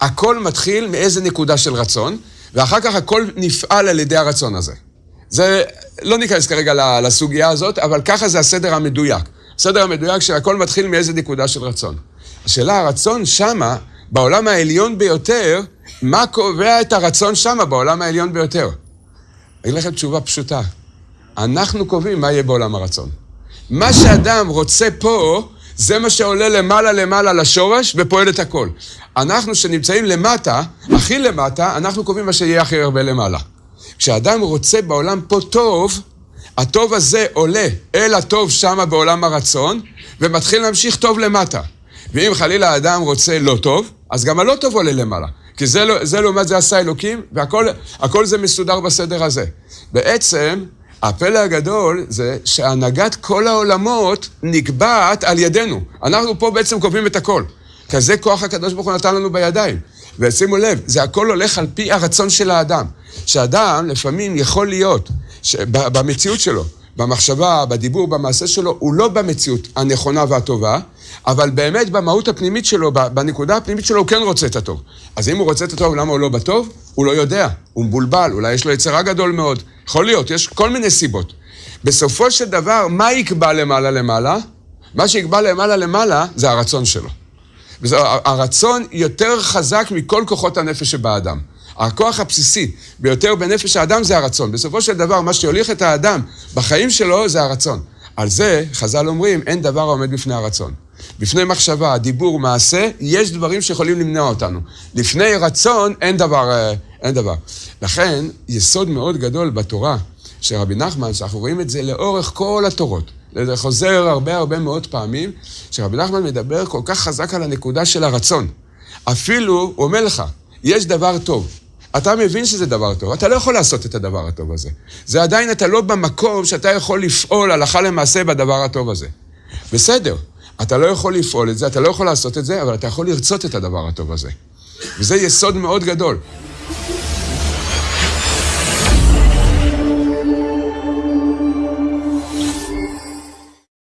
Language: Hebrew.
הכל מתחיל מאיזה נקודה של רצון, ואחר כך הכל נפעל על ידי הרצון הזה. זה, לא ניכנס כרגע לסוגיה הזאת, אבל ככה זה הסדר המדויק. הסדר המדויק שהכל מתחיל מאיזה נקודה של רצון. השאלה, הרצון שמה, בעולם העליון ביותר, מה קובע את הרצון שמה בעולם העליון ביותר? אני אגיד לכם תשובה פשוטה. אנחנו קובעים מה יהיה בעולם הרצון. מה שאדם רוצה פה, זה מה שעולה למעלה למעלה לשורש ופועל את הכל. אנחנו שנמצאים למטה, הכי למטה, אנחנו קובעים מה שיהיה הכי הרבה למעלה. כשאדם רוצה בעולם פה טוב, הטוב הזה עולה אל הטוב שמה בעולם הרצון, ומתחיל להמשיך טוב למטה. ואם חלילה האדם רוצה לא טוב, אז גם הלא טוב עולה למעלה. כי זה, לא, זה לעומת זה עשה אלוקים, והכל זה מסודר בסדר הזה. בעצם, הפלא הגדול זה שהנהגת כל העולמות נקבעת על ידינו. אנחנו פה בעצם קובעים את הכל. כזה כוח הקדוש ברוך הוא נתן לנו בידיים. ושימו לב, זה הכל הולך על פי הרצון של האדם. שאדם לפעמים יכול להיות, במציאות שלו, במחשבה, בדיבור, במעשה שלו, הוא לא במציאות הנכונה והטובה, אבל באמת במהות הפנימית שלו, בנקודה הפנימית שלו, הוא כן רוצה את הטוב. אז אם הוא רוצה את הטוב, למה הוא לא בטוב? הוא לא יודע, הוא מבולבל, אולי יש לו יצרה גדול מאוד. יכול להיות, יש כל מיני סיבות. בסופו של דבר, מה יקבע למעלה למעלה? מה שיקבע למעלה למעלה זה הרצון שלו. הרצון יותר חזק מכל כוחות הנפש שבאדם. הכוח הבסיסי ביותר בנפש האדם זה הרצון. בסופו של דבר, מה שיוליך את האדם בחיים שלו זה הרצון. על זה, חז"ל אומרים, אין דבר העומד בפני הרצון. בפני מחשבה, דיבור, מעשה, יש דברים שיכולים למנוע אותנו. לפני רצון, אין דבר, אה, אין דבר. לכן, יסוד מאוד גדול בתורה של רבי נחמן, שאנחנו רואים את זה לאורך כל התורות. זה חוזר הרבה הרבה מאוד פעמים, שרבי נחמן מדבר כל כך חזק על הנקודה של הרצון. אפילו, הוא אומר לך, יש דבר טוב. אתה מבין שזה דבר טוב, אתה לא יכול לעשות את הדבר הטוב הזה. זה עדיין, אתה לא במקום שאתה יכול לפעול הלכה למעשה בדבר הטוב הזה. בסדר, אתה לא יכול לפעול את זה, אתה לא יכול לעשות את זה, אבל אתה יכול לרצות את הדבר הטוב הזה. וזה יסוד מאוד גדול.